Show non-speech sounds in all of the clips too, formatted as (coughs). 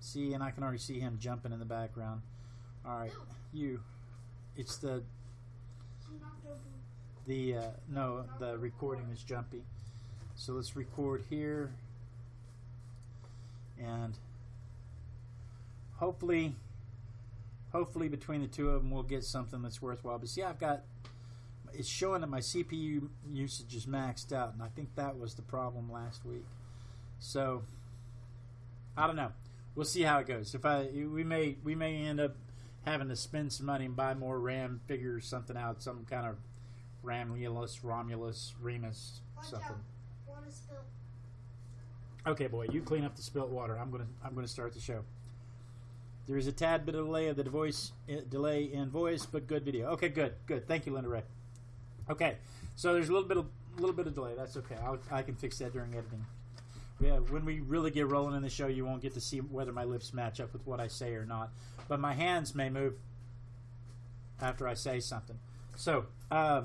See, and I can already see him jumping in the background. All right, you. It's the She knocked over. the uh, no the recording is jumpy. So let's record here, and hopefully, hopefully between the two of them we'll get something that's worthwhile. But see, I've got it's showing that my CPU usage is maxed out, and I think that was the problem last week. So I don't know. We'll see how it goes. If I we may we may end up having to spend some money and buy more RAM, figure something out, some kind of Ramulus, Romulus, Remus, Watch something. out. Okay, boy, you clean up the spilt water. I'm gonna I'm gonna start the show. There is a tad bit of delay of the voice uh, delay in voice, but good video. Okay, good, good. Thank you, Linda Ray. Okay, so there's a little bit of little bit of delay. That's okay. I'll, I can fix that during editing yeah, when we really get rolling in the show, you won't get to see whether my lips match up with what I say or not. But my hands may move after I say something. So, uh,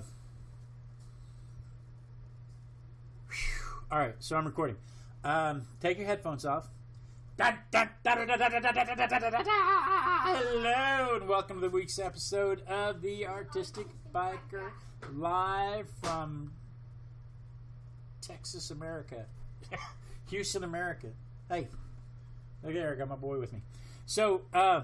all right, so I'm recording. Um, take your headphones off. Hello, and welcome to the week's episode of The Artistic Biker live from Texas, America. Houston, America. Hey, look there, I got my boy with me. So, uh,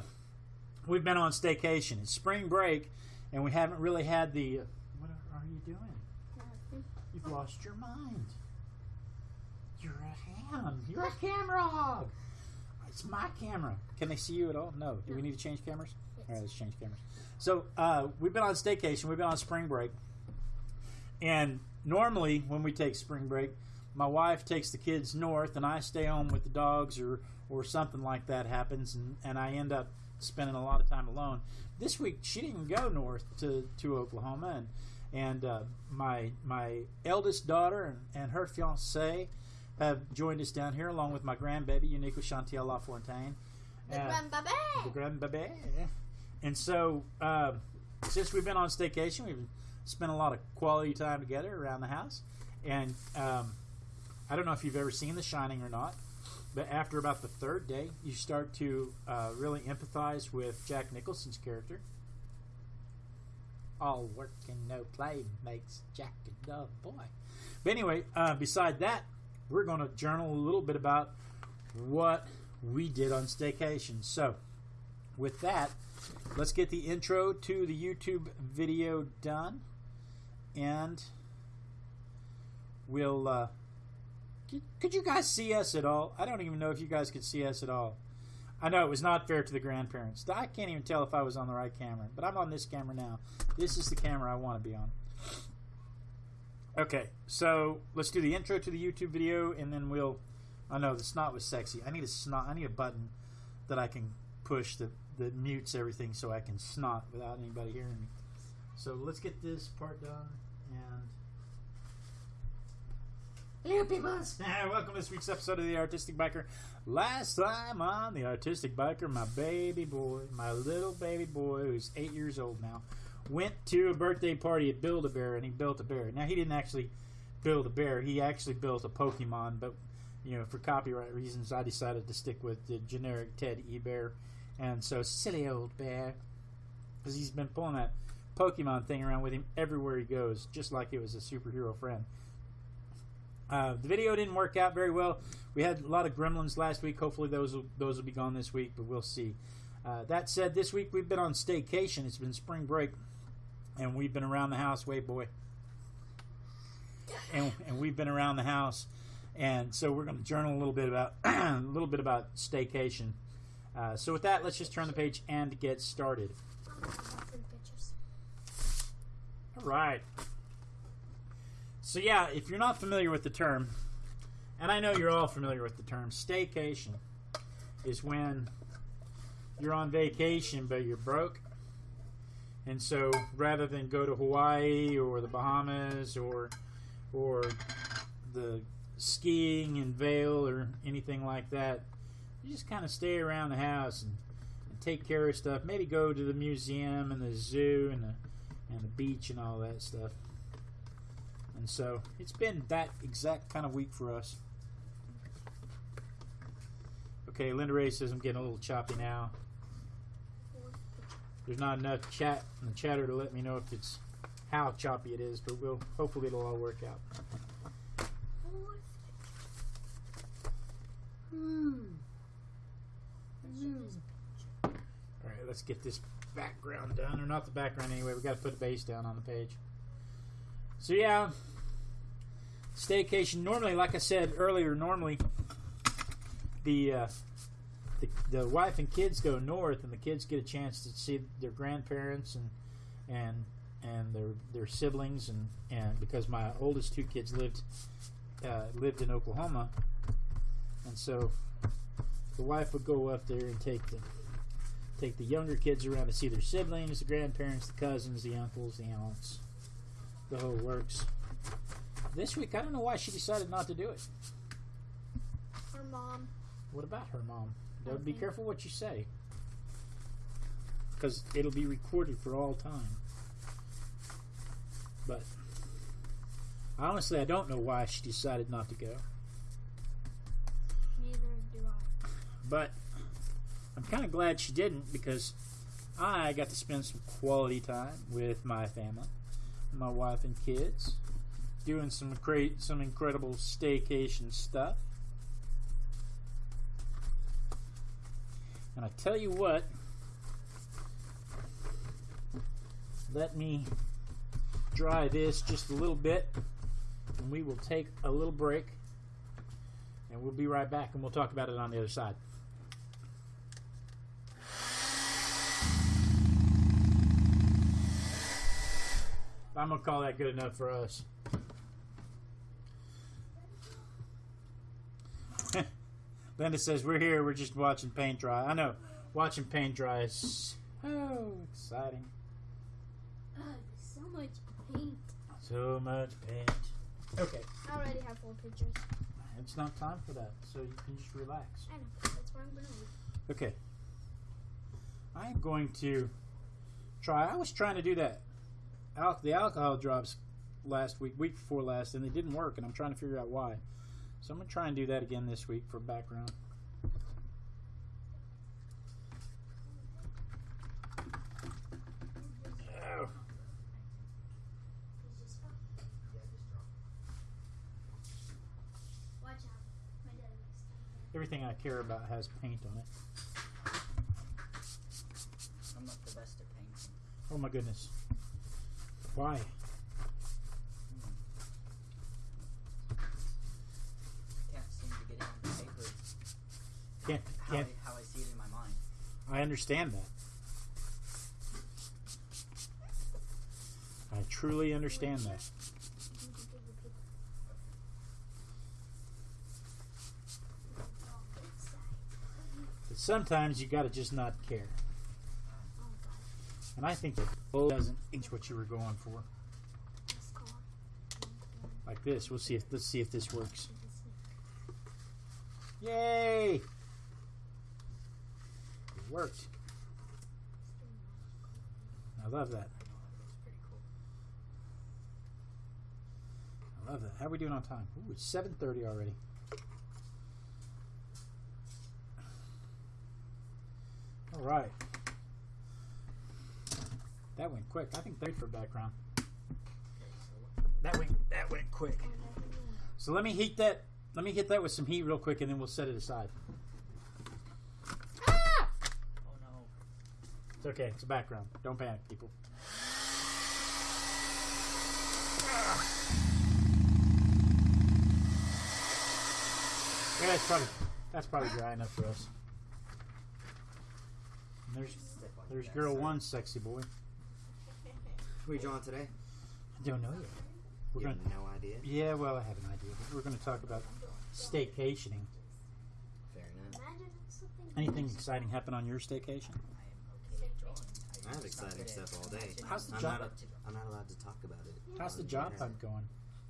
we've been on staycation. It's spring break, and we haven't really had the. What are you doing? You've lost your mind. You're a ham. You're a camera hog. It's my camera. Can they see you at all? No. Do we need to change cameras? All right, let's change cameras. So uh, we've been on staycation. We've been on spring break, and normally when we take spring break, my wife takes the kids north, and I stay home with the dogs, or or something like that happens, and, and I end up spending a lot of time alone. This week she didn't go north to, to Oklahoma, and and uh, my my eldest daughter and, and her fiance have joined us down here along with my grandbaby Unique Chantiel Lafontaine. The grandbaby. the grandbaby. And so, uh, since we've been on staycation, we've spent a lot of quality time together around the house. And um, I don't know if you've ever seen The Shining or not, but after about the third day, you start to uh, really empathize with Jack Nicholson's character. All work and no play makes Jack a dull boy. But anyway, uh, beside that, we're going to journal a little bit about what we did on staycation. So, with that, let's get the intro to the YouTube video done, and we'll. Uh, could- you guys see us at all? I don't even know if you guys could see us at all. I know it was not fair to the grandparents. I can't even tell if I was on the right camera, but I'm on this camera now. This is the camera I want to be on. Okay, so let's do the intro to the YouTube video, and then we'll. I know the snot was sexy. I need a snot. I need a button that I can push that that mutes everything, so I can snot without anybody hearing me. So let's get this part done, and. Hello, peoples! (laughs) Welcome to this week's episode of the Artistic Biker. Last time on the Artistic Biker, my baby boy, my little baby boy, who's eight years old now, went to a birthday party at Build a Bear, and he built a bear. Now he didn't actually build a bear; he actually built a Pokemon. But you know, for copyright reasons, I decided to stick with the generic Ted E. Bear, and so silly old bear, because he's been pulling that Pokemon thing around with him everywhere he goes, just like it was a superhero friend. Uh, the video didn't work out very well. We had a lot of gremlins last week. Hopefully, those will, those will be gone this week, but we'll see. Uh, that said, this week we've been on staycation. It's been spring break, and we've been around the house. Wait, boy, and, and we've been around the house, and so we're going to journal a little bit about (clears throat) a little bit about staycation. Uh, so with that, let's just turn the page and get started. All right. So yeah, if you're not familiar with the term, and I know you're all familiar with the term, staycation is when you're on vacation but you're broke. And so rather than go to Hawaii or the Bahamas or or the skiing in Vail or anything like that, you just kind of stay around the house and, and take care of stuff. Maybe go to the museum and the zoo and the and the beach and all that stuff. And so it's been that exact kind of week for us. Okay, Linda Ray says I'm getting a little choppy now. There's not enough chat in the chatter to let me know if it's how choppy it is, but we'll hopefully it'll all work out. All right, let's get this background done, or not the background anyway. We got to put a base down on the page. So yeah, staycation. Normally, like I said earlier, normally the uh, the, the wife and kids go north, and the kids get a chance to see their grandparents and and and their their siblings, and and because my oldest two kids lived uh, lived in Oklahoma, and so the wife would go up there and take the take the younger kids around to see their siblings, the grandparents, the cousins, the uncles, the aunts, the whole works. This week, I don't know why she decided not to do it. Her mom. What about her mom? Don't be careful what you say, because it'll be recorded for all time. But honestly, I don't know why she decided not to go. Neither do I. But I'm kind of glad she didn't because I got to spend some quality time with my family, my wife and kids, doing some cra- some incredible staycation stuff. And I tell you what, let me dry this just a little bit, and we will take a little break, and we'll be right back, and we'll talk about it on the other side. I'm gonna call that good enough for us. (laughs) Linda says we're here. We're just watching paint dry. I know, watching paint dry is so exciting. Ugh, so much paint. So much paint. Okay, I already have four pictures. it's not time for that, so you can just relax. I know. That's where I'm gonna leave. Okay. I'm going to try. I was trying to do that. Al- the alcohol drops last week, week before last, and they didn't work, and I'm trying to figure out why. So I'm going to try and do that again this week for background. Oh, Watch out. My dad likes to. everything I care about has paint on it. I'm not the best at painting. Oh my goodness. Why? Can't seem to get it on paper Can't, how, can't, I, how I see it in my mind. I understand that. I truly understand that. But sometimes you got to just not care. And I think that bow doesn't inch what you were going for. Like this. We'll see if let's see if this works. Yay! It worked. I love that. I love that. How are we doing on time? Ooh, it's seven thirty already. All right. That went quick. I think three for background. That went that went quick. So let me heat that. Let me hit that with some heat real quick, and then we'll set it aside. Ah! oh no. It's okay. It's a background. Don't panic, people. Yeah, that's probably that's probably dry enough for us. And there's there's girl one, sexy boy. Who are you drawing today? I don't know yet. We're You gonna have no idea. yeah, well, I have an idea. But we're gonna talk about staycationing. Fair enough. Imagine if something Anything exciting happen on your staycation? I am okay. I have just not exciting stuff all day. How's the I'm job- not, I'm not allowed to talk about it. How's the job hunt going?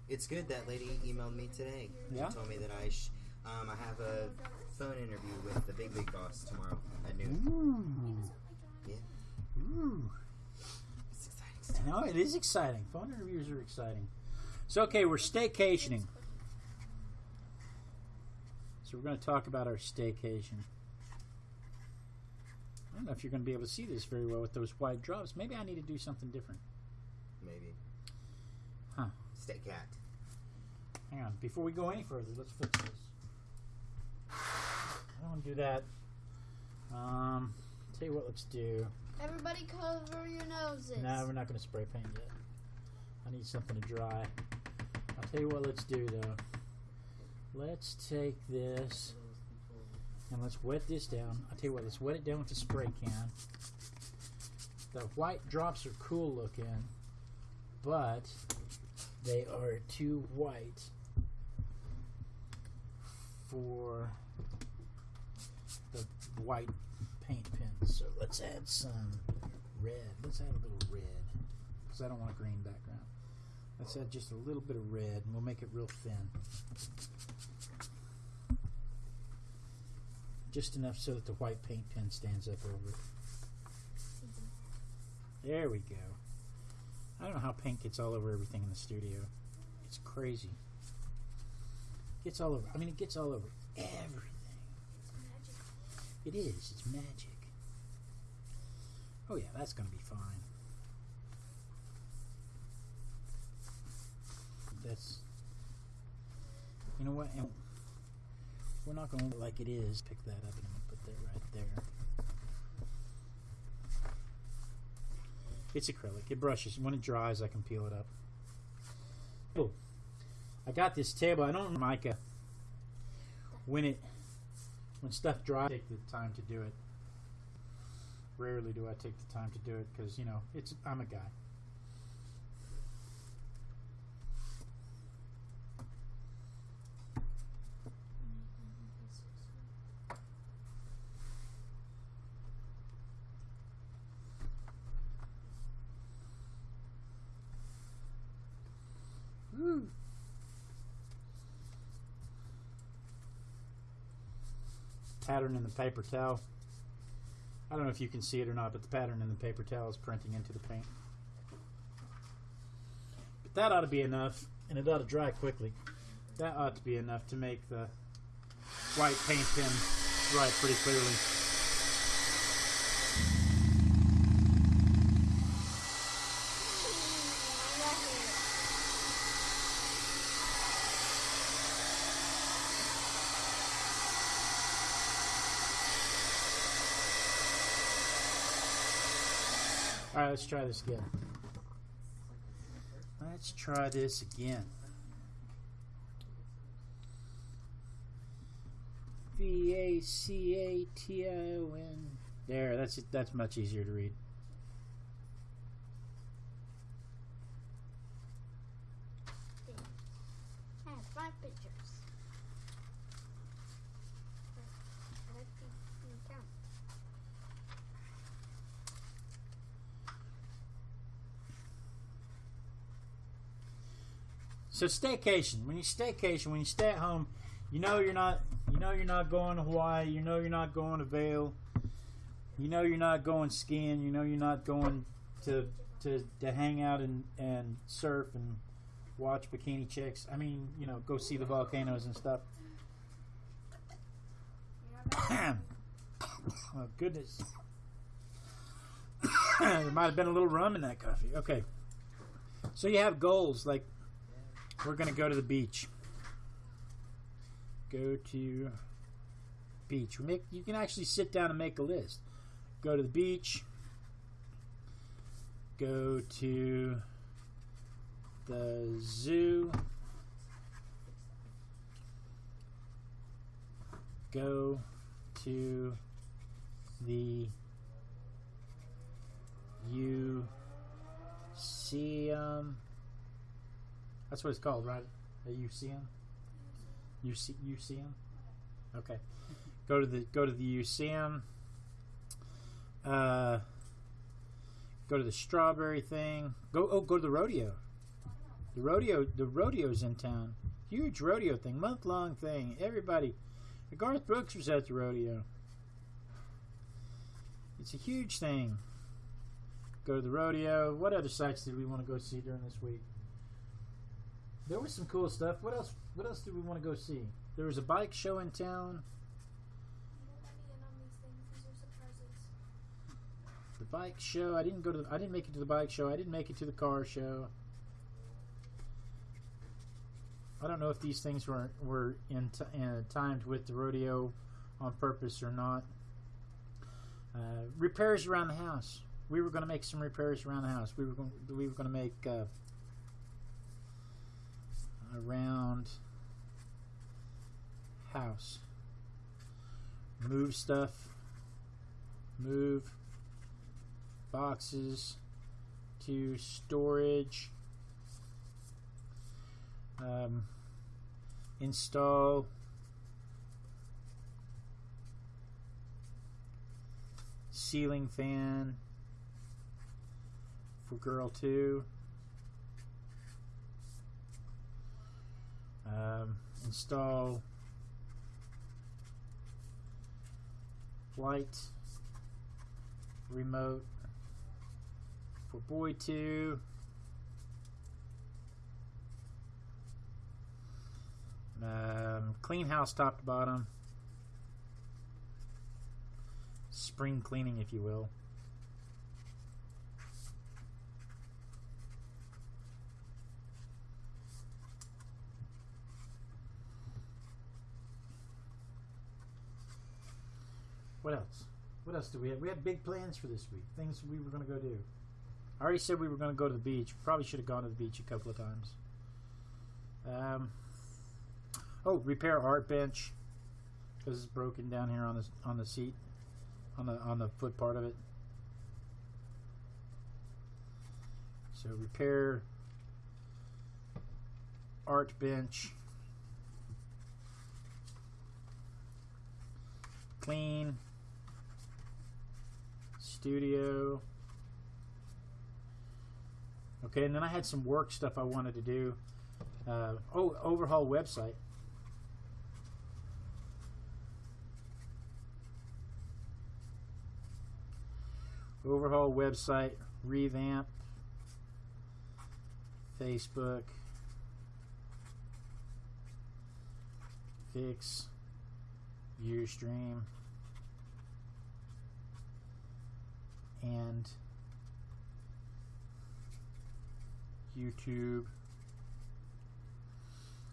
It's good. That lady emailed me today. Yeah? She told me that I sh- um, I have a phone interview with the big big boss tomorrow at noon. Ooh. Yeah. Ooh. It's. No, it is exciting. Phone interviews are exciting. So, okay, we're staycationing. So, we're going to talk about our staycation. I don't know if you're going to be able to see this very well with those wide drops. Maybe I need to do something different. Maybe. Huh. Stay cat. Hang on. Before we go any further, let's fix this. I don't want to do that. Um, tell you what, let's do. Everybody cover your noses. No, we're not going to spray paint yet. I need something to dry. I'll tell you what, let's do though. Let's take this and let's wet this down. I'll tell you what, let's wet it down with a spray can. The white drops are cool looking, but they are too white for the white paint pen. So let's add some red. Let's add a little red because I don't want a green background. Let's add just a little bit of red and we'll make it real thin. Just enough so that the white paint pen stands up over it. There we go. I don't know how paint gets all over everything in the studio. It's crazy. Gets all over. I mean, it gets all over everything. It is. It's magic. Oh yeah, that's gonna be fine. That's. You know what? And we're not going to like it is. Pick that up and put that right there. It's acrylic. It brushes. When it dries, I can peel it up. Oh, I got this table. I don't mica. When it when stuff dries, I take the time to do it. Rarely do I take the time to do it because you know it's I'm a guy. Pattern in the paper towel. I don't know if you can see it or not, but the pattern in the paper towel is printing into the paint. But that ought to be enough, and it ought to dry quickly. That ought to be enough to make the white paint pen write pretty clearly. All right, let's try this again. Let's try this again. V A C A T I O N. There, that's. That's much easier to read. I have five pictures. I like to to count. So staycation. When you staycation, when you stay at home, you know you're not you know you're not going to Hawaii, you know you're not going to Vail. You know you're not going skiing, you know you're not going to to, to hang out and, and surf and watch bikini chicks. I mean, you know, go see the volcanoes and stuff. (coughs) oh goodness. (coughs) there might have been a little rum in that coffee. Okay. So you have goals like we're gonna go to the beach. Go to beach. We make you can actually sit down and make a list. Go to the beach. Go to the zoo. Go to the museum. That's what it's called, right? A museum. UC, museum. Okay. Go to the go to the museum. Uh, go to the strawberry thing. Go oh go to the rodeo. The rodeo the rodeo's in town. Huge rodeo thing, month long thing. Everybody. Garth Brooks was at the rodeo. It's a huge thing. Go to the rodeo. What other sites did we want to go see during this week? There was some cool stuff. What else? What else did we want to go see? There was a bike show in town. In. The bike show. I didn't go to. The, I didn't make it to the bike show. I didn't make it to the car show. I don't know if these things were were in t- uh, timed with the rodeo on purpose or not. Uh, repairs around the house. We were going to make some repairs around the house. We were going. We were going to make uh, around house. Move stuff. Move boxes to storage. Um, install ceiling fan for girl two. Um, install flight remote for boy two. Um, clean house top to bottom. Spring cleaning, if you will. What else? What else do we have? We had big plans for this week. Things we were going to go do. I already said we were going to go to the beach. Probably should have gone to the beach a couple of times. Um, oh, repair art bench because it's broken down here on the on the seat, on the on the foot part of it. So repair art bench. Clean studio. Okay, and then I had some work stuff I wanted to do. Uh, oh, overhaul website. Overhaul website, revamp, Facebook, fix, Ustream, and YouTube.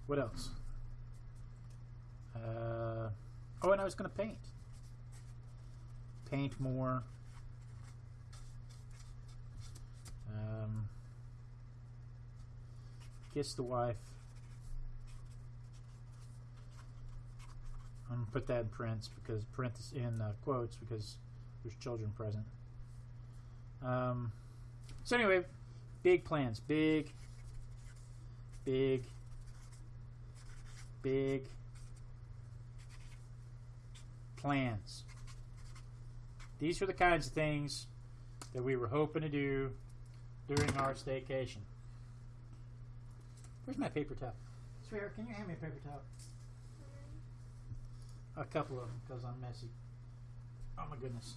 What else? Uh, oh, and I was going to paint. Paint more. Um, kiss the wife. I'm gonna put that in prints because in uh, quotes because there's children present. Um, so anyway, big plans, big, big, big plans. These are the kinds of things that we were hoping to do during our staycation. Where's my paper towel? Swear, can you hand me a paper towel? A couple of them because I'm messy. Oh my goodness.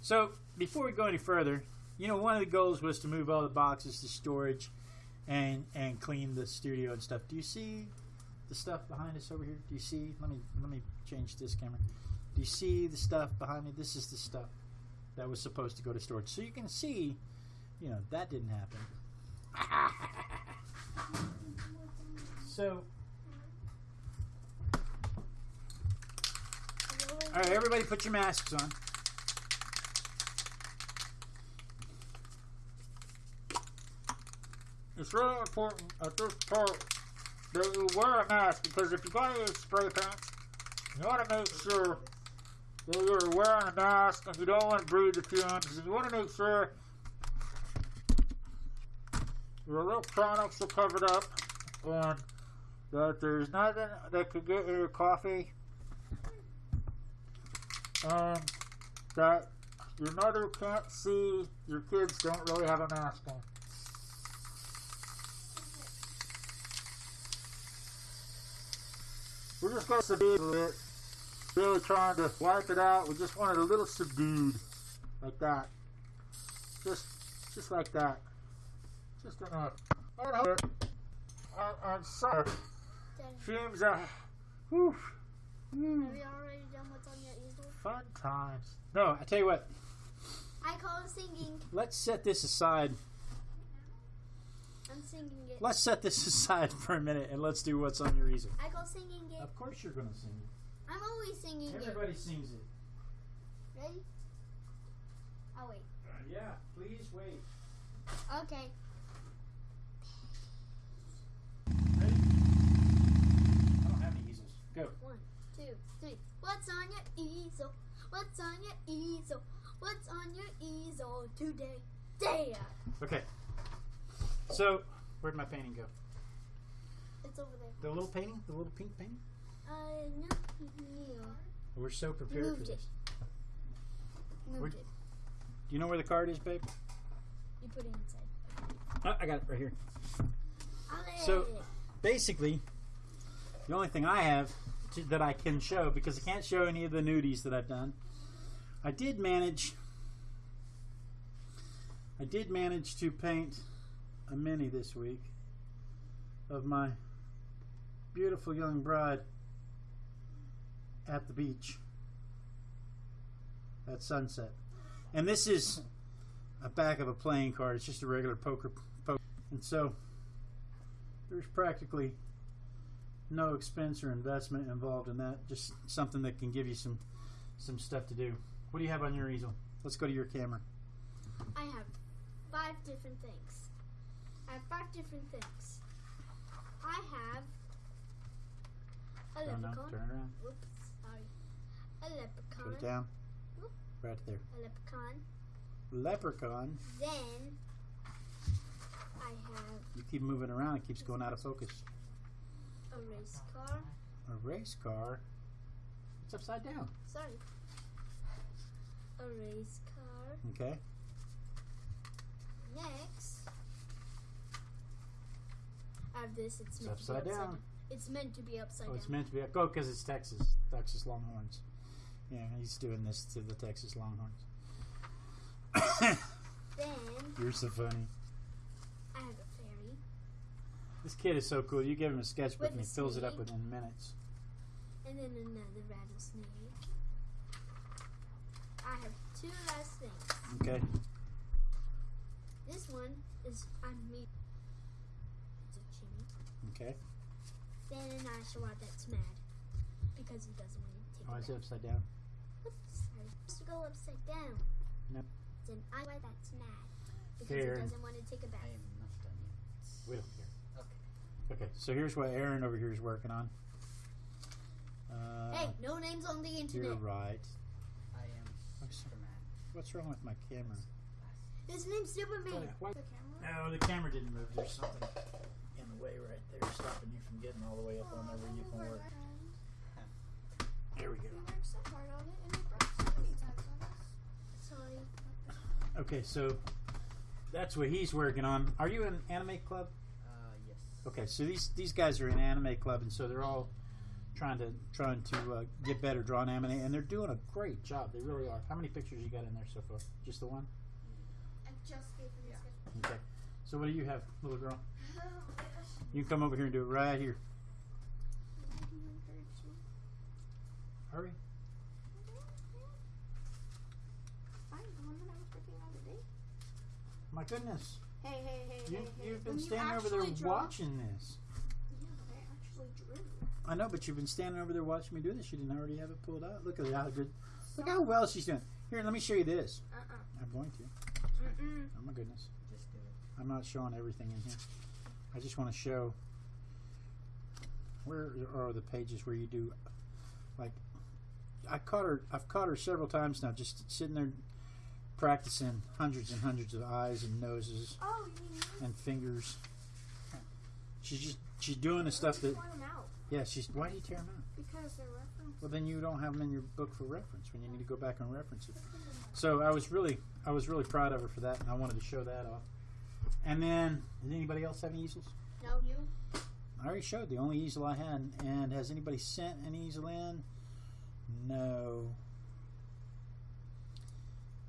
So before we go any further, you know, one of the goals was to move all the boxes to storage and and clean the studio and stuff. Do you see the stuff behind us over here? Do you see? Let me let me change this camera. Do you see the stuff behind me? This is the stuff that was supposed to go to storage. So you can see, you know, that didn't happen. (laughs) so, all right, everybody, put your masks on. It's really important at this part that you wear a mask because if going to use spray paint, you want to make sure that you're wearing a mask and you don't want to breathe the fumes. You want to make sure your electronics are covered up and that there's nothing that could get in your coffee. And that your mother can't see your kids don't really have a mask on. We're just going to subdue it. Really trying to wipe it out. We just want it a little subdued. Like that. Just just like that. Just enough. I, do I'm sorry. Daddy, Fumes are whew, have you already done what's on your easel? fun times. No, I tell you what. I call it singing. let's set this aside. I'm singing it. Let's set this (laughs) aside for a minute and let's do what's on your easel. I call singing it. Of course, you're going to sing it. I'm always singing Everybody sings it. Ready? I'll wait. Uh, yeah, please wait. Okay. Ready? I don't have any easels. Go. One, two, three. What's on your easel? What's on your easel? What's on your easel today? There. Okay. So, where'd my painting go? It's over there. The little painting? The little pink painting? Uh, no, no. We're so You prepared for moved this. it. Moved it. Do you know where the card is, babe? You put it inside. Oh, I got it right here. So- Basically, the only thing I have to, that I can show, because I can't show any of the nudies that I've done, I did manage. I did manage to paint a mini this week of my beautiful young bride at the beach at sunset. And this is a back of a playing card. It's just a regular poker poker. And so there's practically no expense or investment involved in that. Just something that can give you some some stuff to do. What do you have on your easel? Let's go to your camera. I have five different things. I have five different things. I have a no, leprechaun. turn around. Whoops, sorry. A leprechaun. Put it down. Whoop. Right there. A leprechaun. Leprechaun. Then I have You keep moving around, it keeps going out of focus. a race car. A race car. It's upside down. Sorry. A race car. Okay. Next, have this. It's, It's upside to be down. It's meant to be upside Oh, down. it's meant to be. Go because it's Texas. Texas Longhorns. Yeah, he's doing this to the Texas Longhorns. then You're so funny. I have a fairy. This kid is so cool. You give him a sketchbook and he fills it up within minutes. And then another rattlesnake. I have two last things. Okay. This one is I'm me. It's a chimney. Okay. Then I show out that's mad because he doesn't want to take Why it is it back. upside down? Oops, sorry. Supposed to go upside down. No. Then I why that's mad because Fair. he doesn't want to take it back. I am not done yet. We don't care. Okay. Okay, so here's what Aaron over here is working on. Uh, Hey, no names on the internet. You're right. I am What's- Superman. What's wrong with my camera? His name's Superman. Why- The camera? No, the camera didn't move. There's something in the way right there, stopping you from getting all the way up on there where you can work. There we go. Okay, so that's what he's working on. Are you in anime club? Uh, yes. Okay, so these these guys are in anime club, and so they're all trying to trying to uh, get better drawing anime, and they're doing a great job. They really are. How many pictures you got in there so far? Just the one? I just gave him Yeah. Okay. So what do you have, little girl? You can come over here and do it right here. Hurry. My goodness, Hey, hey, hey, you, hey, hey. you've been When you standing over there draw- watching this. Yeah, but I actually drew. I know, but you've been standing over there watching me do this. You didn't already have it pulled out. Look at how good. Look how well she's doing. Here, let me show you this. Uh-uh. I'm going to. Mm-mm. Oh my goodness. Just do it. I'm not showing everything in here. I just want to show where are the pages where you do like I caught her I've caught her several times now just sitting there practicing hundreds and hundreds of eyes and noses Oh, and fingers. She's just she's doing the stuff that yeah, she's why do you tear them out? because they're reference. Well then you don't have them in your book for reference when you need to go back and reference it. So I was really I was really proud of her for that and I wanted to show that off. And then did anybody else have any easels? No, you. I already showed the only easel I had. And has anybody sent an easel in? No.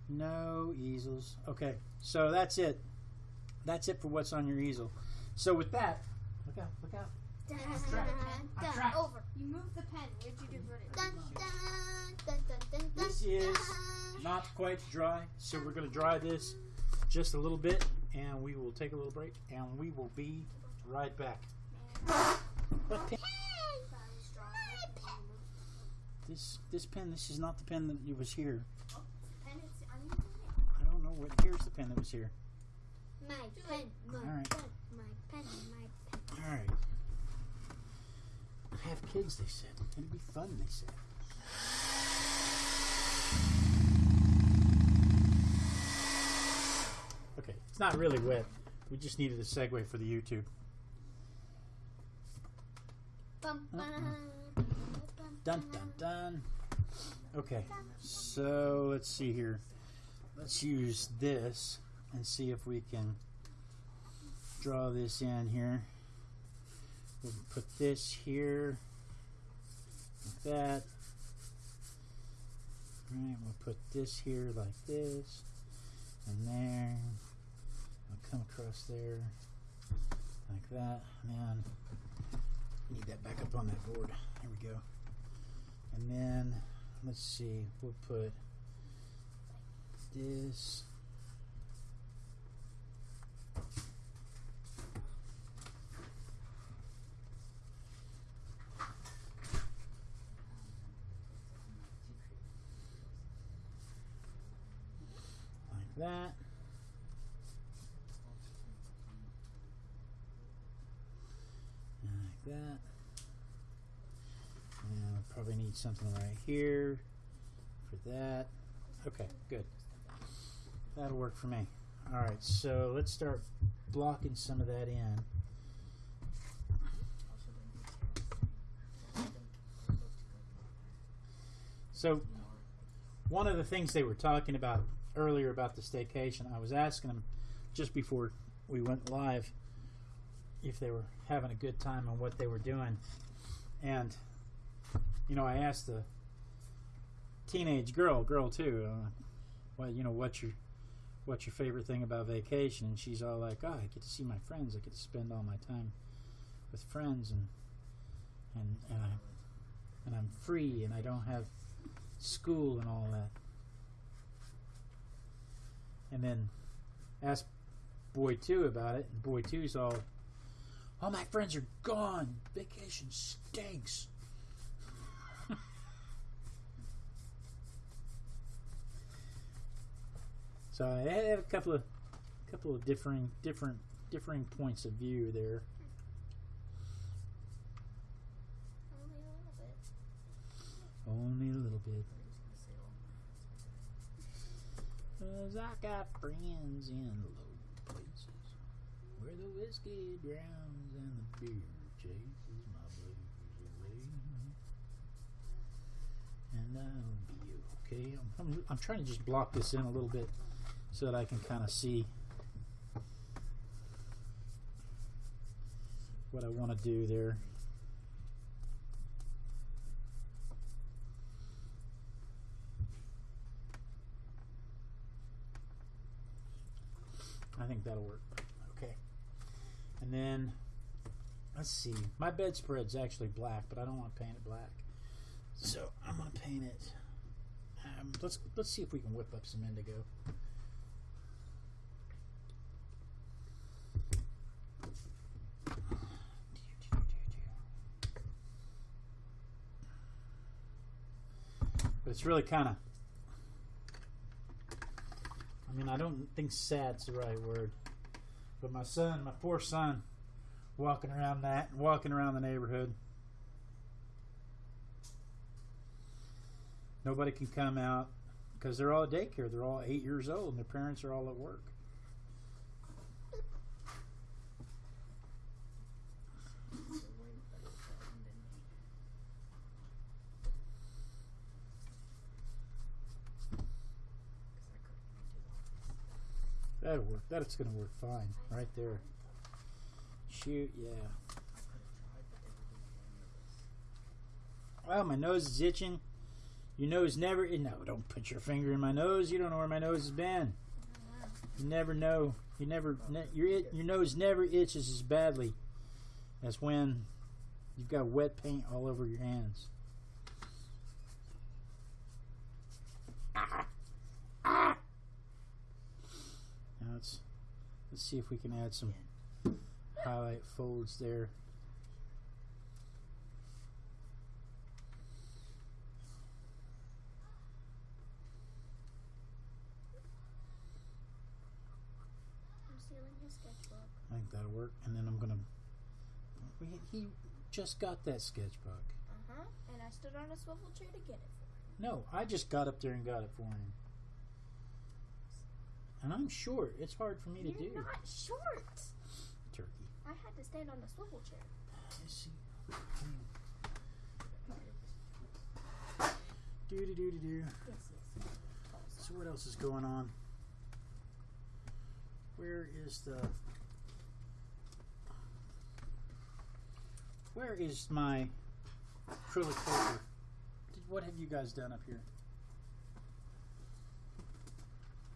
No easels. Okay, so that's it. That's it for what's on your easel. So with that, look out, look out. Dun, trapped. I'm dun, trapped. over. You moved the pen. Where'd you do it? Dun, dun, dun, dun, dun, dun, This is dun. not quite dry, so we're going to dry this just a little bit, and we will take a little break, and we will be right back. This this pen. This is not the pen that was here. I don't know what. Here's the pen that was here. My pen, my Alright. pen, my pen, my pen. All right. I have kids, they said. It'd be fun, they said. Okay, it's not really wet. We just needed a segue for the YouTube. Bum, oh. bum, Uh-uh. Dun dun dun. Okay, so let's see here. Let's use this and see if we can draw this in here. We'll put this here, like that. Alright, we'll put this here like this, and there. I'll come across there, like that. And need that back up on that board. There we go. And then let's see, we'll put this. Like that. And like that. And I'll probably need something right here for that. Okay, good. That'll work for me. All right, so let's start blocking some of that in. So, one of the things they were talking about earlier about the staycation, I was asking them just before we went live if they were having a good time and what they were doing. And, you know, I asked the teenage girl, girl too, uh, well, you know, what's your what's your favorite thing about vacation? And she's all like, oh, I get to see my friends. I get to spend all my time with friends, and and and I and I'm free, and I don't have school and all that. And then asked boy two about it, and boy two's all, all my friends are gone. Vacation stinks. So I have a couple of couple of differing different differing points of view there. Only a little bit. Only a little bit. Cause I got friends in low places where the whiskey drowns and the beer chases my blues away. And I'll be okay. I'm, I'm, I'm trying to just block this in a little bit so that I can kind of see what I want to do there. I think that'll work. Okay. And then let's see. My bedspread's actually black, but I don't want to paint it black. So I'm gonna paint it. Um, let's let's see if we can whip up some indigo. But it's really kind of. I mean, I don't think sad's the right word. But my son, my poor son, walking around that, walking around the neighborhood. Nobody can come out because they're all at daycare. They're all eight years old, and their parents are all at work. That'll work. That's going to work fine right there. Shoot, yeah. Well, my nose is itching. Your nose never. No, don't put your finger in my nose. You don't know where my nose has been. You never know. You never. Ne- your your nose never itches as badly as when you've got wet paint all over your hands. Ah. Let's see if we can add some highlight folds there. I'm stealing his sketchbook. I think that'll work. And then I'm gonna. We, he just got that sketchbook. Uh huh. And I stood on a swivel chair to get it. for him. No, I just got up there and got it for him. And I'm short. It's hard for me to do. You're not short. Turkey. I had to stand on the swivel chair. Let's see. Do do do do do. Yes, yes. So what else is going on? Where is the Where is my acrylic paper? What have you guys done up here?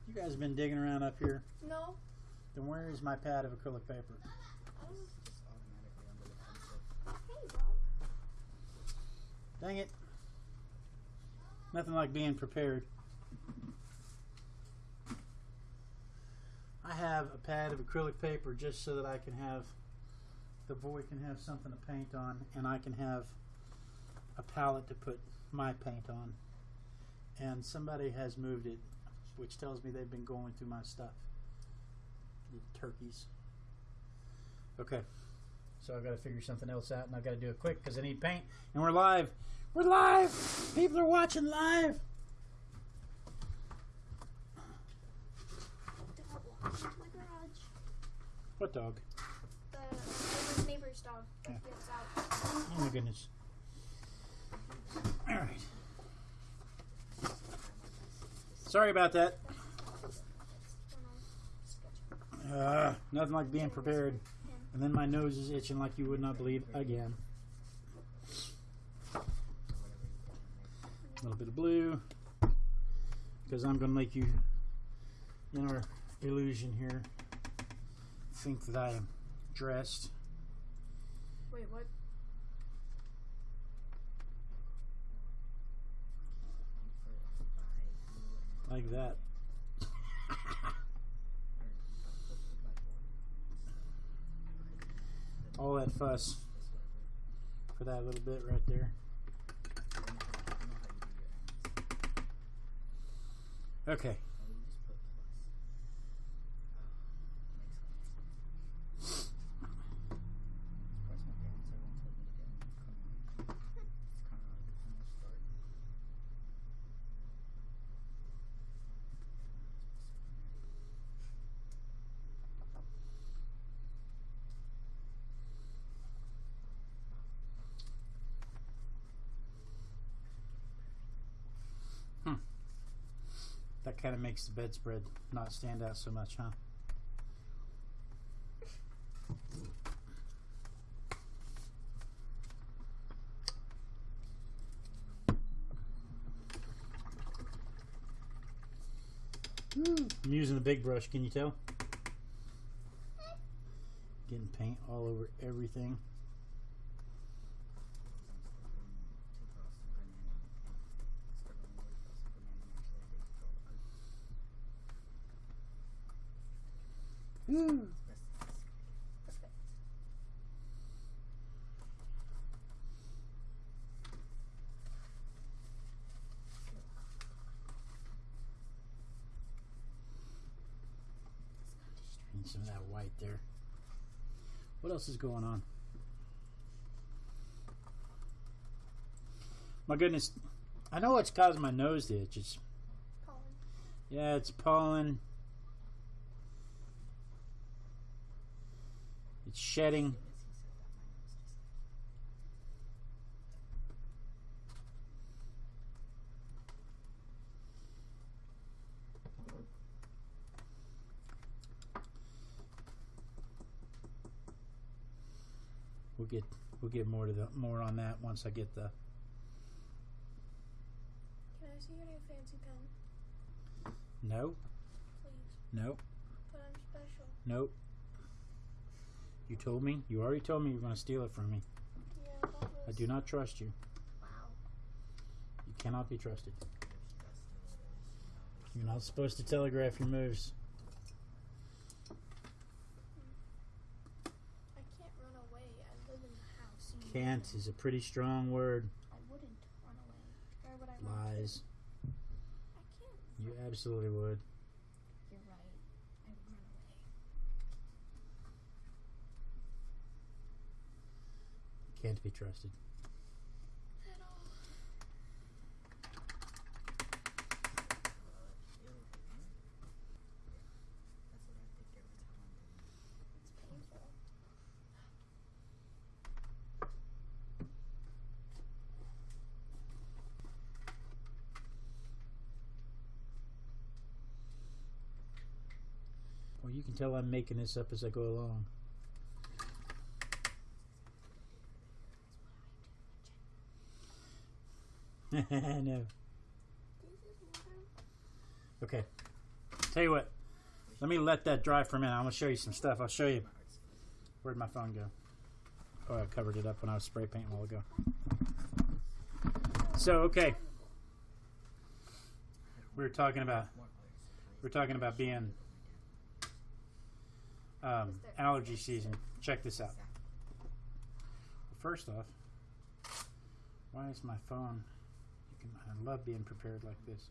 You guys have been digging around up here? No. Then where is my pad of acrylic paper? Just automatically under the pencil. Hey, Bob. Dang it. Nothing like being prepared. I have a pad of acrylic paper just so that I can have the boy can have something to paint on and I can have a palette to put my paint on. And somebody has moved it, which tells me they've been going through my stuff. The turkeys. Okay. So I've got to figure something else out and I've got to do it quick because I need paint and we're live. We're live! People are watching live! Don't walk into my garage. What dog? The neighbor's neighbor's dog Yeah. out. Oh my goodness. Alright. Sorry about that. Uh, nothing like being prepared. And then my nose is itching like you would not believe again. A little bit of blue. Because I'm going to make you, in our illusion here, think that I am dressed. Wait, what? Like that. All that fuss for that little bit right there. Okay. Kind of makes the bedspread not stand out so much, huh? I'm using the big brush, can you tell? Getting paint all over everything. Need some of that white there. What else is going on? My goodness, I know what's causing my nose to itch. It's Pollen. yeah, it's pollen. It's shedding. We'll get we'll get more to the more on that once I get the Can I see your new fancy pen, no please? no But I'm special. no. You told me. You already told me you were going to steal it from me. Yeah, I do not trust you. Wow. You cannot be trusted. You're not supposed to telegraph your moves. I can't run away. I live in the house. You can't know. is a pretty strong word. I wouldn't run away. Where would I Lies. I can't. You absolutely would. Can't be trusted. Well, you can tell I'm making this up as I go along. (laughs) Water. Okay. Tell you what. Let me let that dry for a minute. I'm gonna show you some stuff. I'll show you. Where'd my phone go? Oh, I covered it up when I was spray painting a while ago. So okay. We were talking about we we're talking about being um, allergy season. Check this out. First off, why is my phone? I love being prepared like this.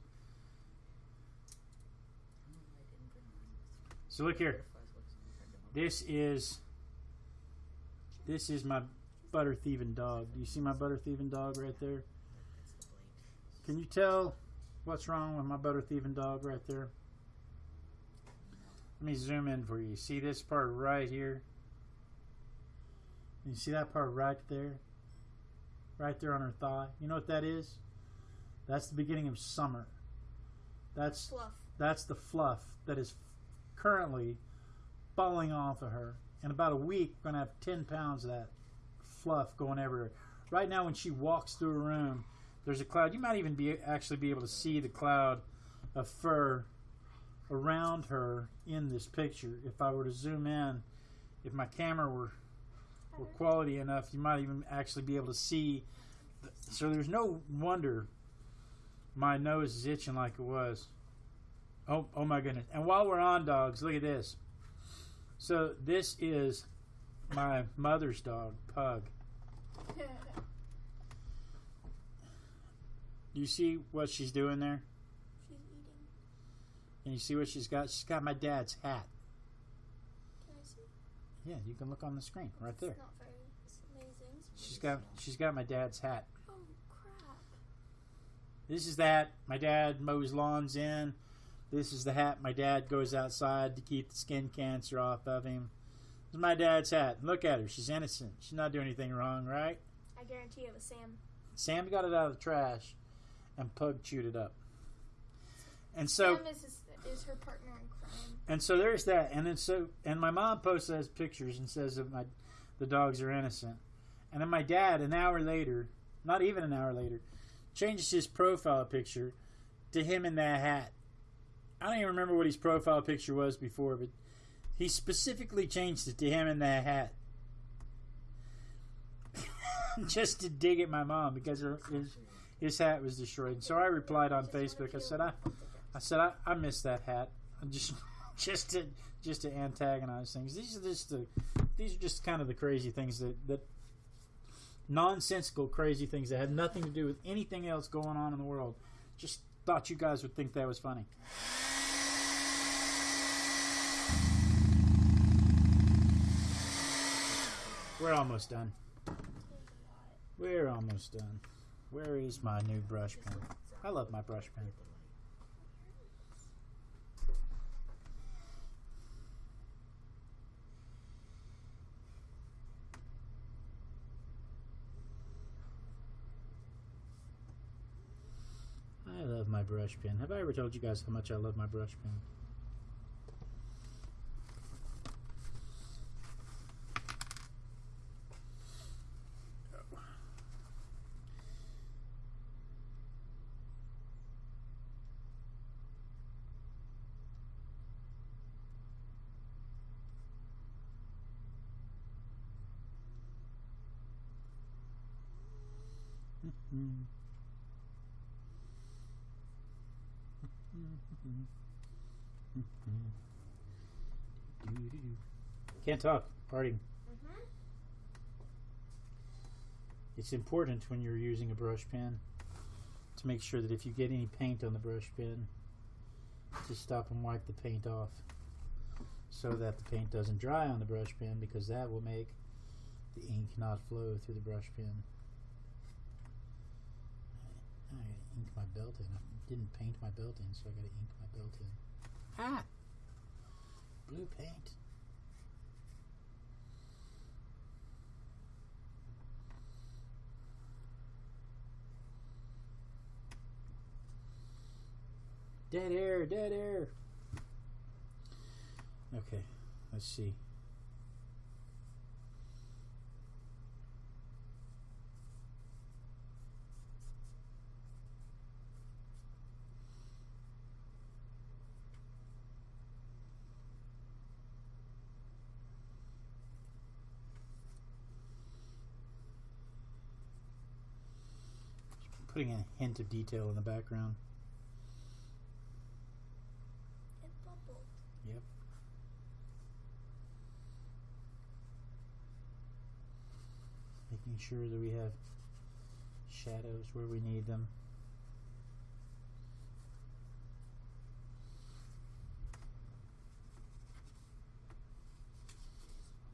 So look here. This is this is my butter thieving dog. Do you see my butter thieving dog right there? Can you tell what's wrong with my butter thieving dog right there? Let me zoom in for you. See this part right here? You see that part right there? Right there on her thigh. You know what that is? That's the beginning of summer. That's Fluff. that's the fluff that is currently falling off of her. In about a week, we're going to have 10 pounds of that fluff going everywhere. Right now, when she walks through a room, there's a cloud. You might even be actually be able to see the cloud of fur around her in this picture. If I were to zoom in, if my camera were were quality enough, you might even actually be able to see. th- So there's no wonder my nose is itching like it was. Oh, oh my goodness! And while we're on dogs, look at this. So this is my mother's dog, Pug. (laughs) You see what she's doing there? She's eating. And you see what she's got? She's got my dad's hat. Can I see? Yeah, you can look on the screen right there. It's not very it's amazing. She's got she's got my dad's hat. This is that my dad mows lawns in. This is the hat my dad goes outside to keep the skin cancer off of him. This is my dad's hat. Look at her. She's innocent. She's not doing anything wrong, right? I guarantee it was Sam. Sam got it out of the trash, and Pug chewed it up. And so, Sam is, his, is her partner in crime. and so there's that. And then so, and my mom posts those pictures and says that my the dogs are innocent. And then my dad, an hour later, not even an hour later, changes his profile picture to him in that hat. I don't even remember what his profile picture was before, but he specifically changed it to him in that hat. (laughs) Just to dig at my mom because her, his, his hat was destroyed. So I replied on Facebook. I said, I, I said, I, I miss that hat. (laughs) Just, just to, just to antagonize things. These are just the, these are just kind of the crazy things that, that nonsensical, crazy things that had nothing to do with anything else going on in the world. Just thought you guys would think that was funny. We're almost done. We're almost done. Where is my new brush pen? I love my brush pen. I love my brush pen. Have I ever told you guys how much I love my brush pen? Mm. Can't talk. Parting. Mm-hmm. It's important when you're using a brush pen to make sure that if you get any paint on the brush pen, to stop and wipe the paint off so that the paint doesn't dry on the brush pen because that will make the ink not flow through the brush pen. I gotta ink my belt in. I didn't paint my belt in, so I gotta ink my belt in. Ah! Blue paint. Dead air, dead air. Okay, let's see. Putting a hint of detail in the background. It bubbled. Yep. Making sure that we have shadows where we need them.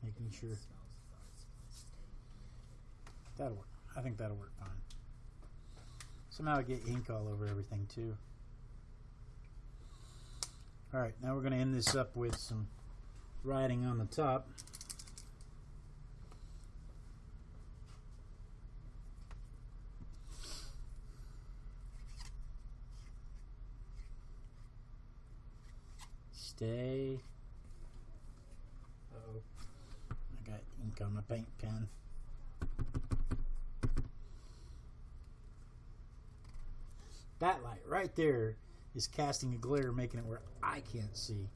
Making sure that'll work. I think that'll work fine. Somehow I get ink all over everything too. All right, now we're going to end this up with some writing on the top. Stay. Uh oh. I got ink on my paint pen. That light right there is casting a glare, making it where I can't see.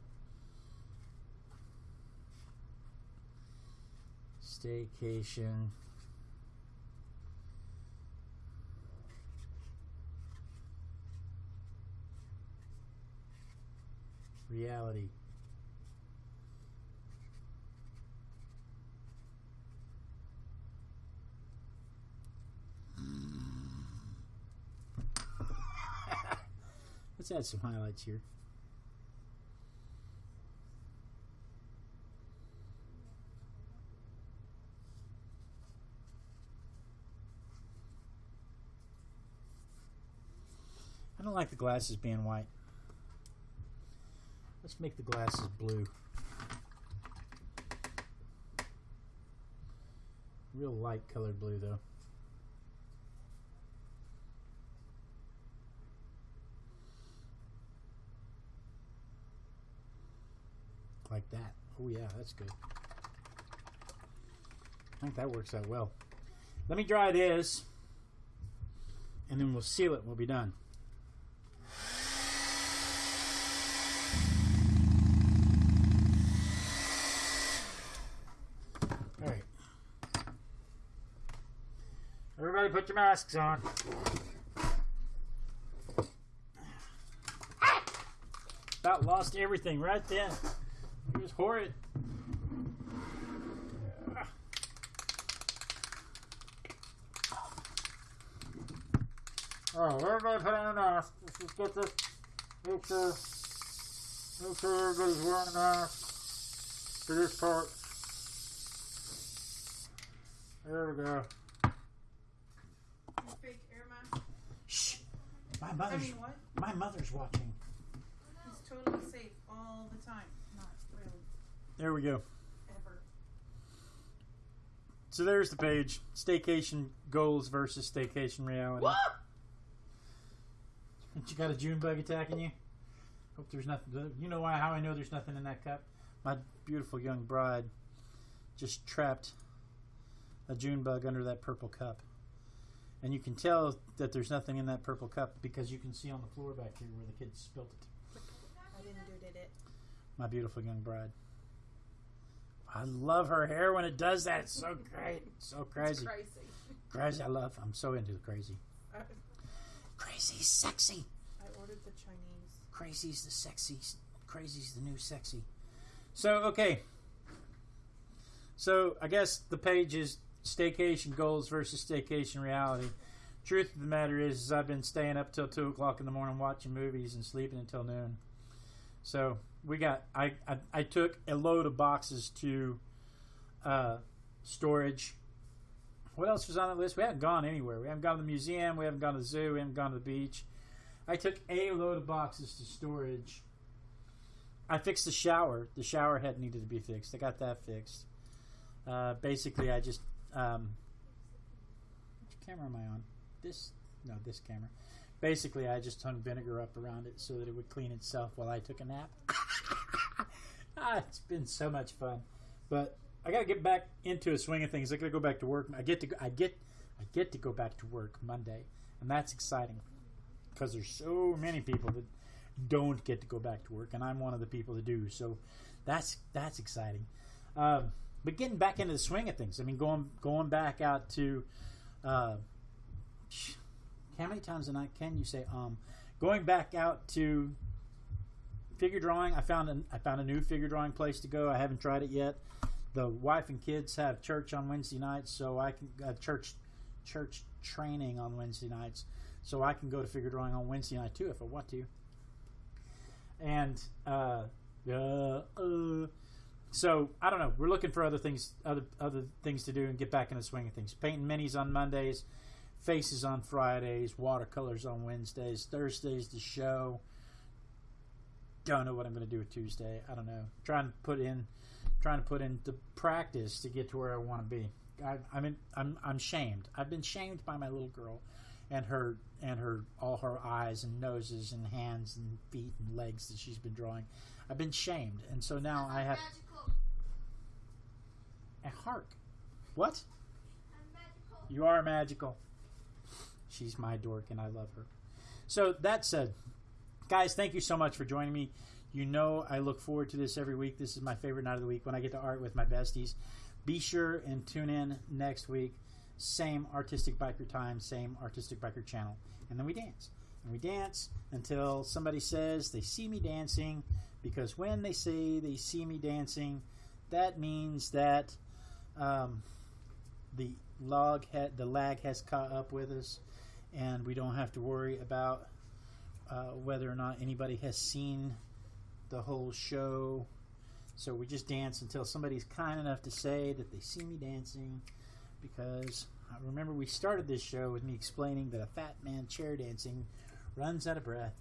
Staycation. Reality. Let's add some highlights here. I don't like the glasses being white. Let's make the glasses blue. Real light colored blue though. like that. Oh yeah, that's good. I think that works out well. Let me dry this, and then we'll seal it we'll be done. All right. Everybody put your masks on. About lost everything right then. It was horrid. Alright, everybody put on a mask. Let's just get this. Make sure, make sure everybody's wearing a mask for this part. There we go. Fake air mask. Shh. My I mother's mean, what? my mother's watching. He's totally safe all the time. Not really There we go. ever. So there's the page. Staycation goals versus staycation reality. What? You got a June bug attacking you? Hope there's nothing. You know why? How I know there's nothing in that cup? My beautiful young bride just trapped a June bug under that purple cup, and you can tell that there's nothing in that purple cup because you can see on the floor back here where the kids spilt it. I didn't do did it. My beautiful young bride. I love her hair when it does that. It's so (laughs) great. So crazy. crazy. Crazy. I love. I'm so into the crazy. I, Crazy's sexy. I ordered the Chinese. Crazy's the sexy. Crazy's the new sexy. So okay. So I guess the page is staycation goals versus staycation reality. Truth of the matter is, is I've been staying up till two o'clock in the morning watching movies and sleeping until noon. So we got. I I, I took a load of boxes to uh, storage. What else was on the list? We haven't gone anywhere. We haven't gone to the museum. We haven't gone to the zoo. We haven't gone to the beach. I took a load of boxes to storage. I fixed the shower. The shower head needed to be fixed. I got that fixed. Uh, basically, I just um, which camera am I on? This no, this camera. Basically, I just hung vinegar up around it so that it would clean itself while I took a nap. (laughs) ah, it's been so much fun, but I got to get back into a swing of things. I got to go back to work. I get to I get I get to go back to work Monday, and that's exciting because there's so many people that don't get to go back to work, and I'm one of the people that do. So that's that's exciting. Um, but getting back into the swing of things. I mean, going going back out to uh, how many times a night can you say um? Going back out to figure drawing. I found a, I found a new figure drawing place to go. I haven't tried it yet. The wife and kids have church on Wednesday nights, so I can uh, church church training on Wednesday nights, so I can go to figure drawing on Wednesday night too if I want to. And uh, uh, uh, so I don't know. We're looking for other things, other other things to do, and get back in the swing of things. Painting minis on Mondays, faces on Fridays, watercolors on Wednesdays, Thursdays the show. Don't know what I'm going to do with Tuesday. I don't know. Trying to put in, trying to put into practice to get to where I want to be. I, I'm I'm I'm shamed. I've been shamed by my little girl, and her and her all her eyes and noses and hands and feet and legs that she's been drawing. I've been shamed, and so now I have Magical. a heart. What? I'm magical. You are magical. She's my dork, and I love her. So that said, guys, thank you so much for joining me. You know I look forward to this every week. This is my favorite night of the week when I get to art with my besties. Be sure and tune in next week. Same artistic biker time, same artistic biker channel, and then we dance. And we dance until somebody says they see me dancing, because when they say they see me dancing, that means that um, the log the lag has caught up with us, and we don't have to worry about uh, whether or not anybody has seen the whole show. So we just dance until somebody's kind enough to say that they see me dancing, because I remember we started this show with me explaining that a fat man chair dancing runs out of breath.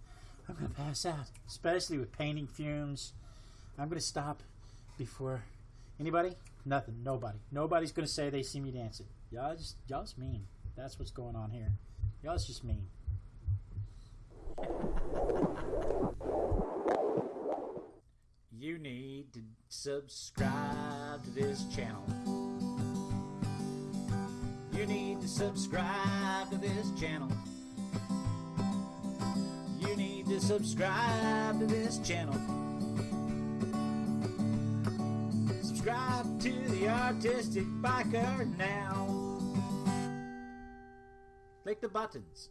I'm gonna pass out, especially with painting fumes. I'm gonna stop before anybody. Nothing. Nobody. Nobody's gonna say they see me dancing. Y'all just y'all just mean. That's what's going on here. Y'all's just mean. You need to subscribe to this channel. You need to subscribe to this channel. You need to subscribe to this channel. Subscribe to the Artistic Biker now. Click the buttons.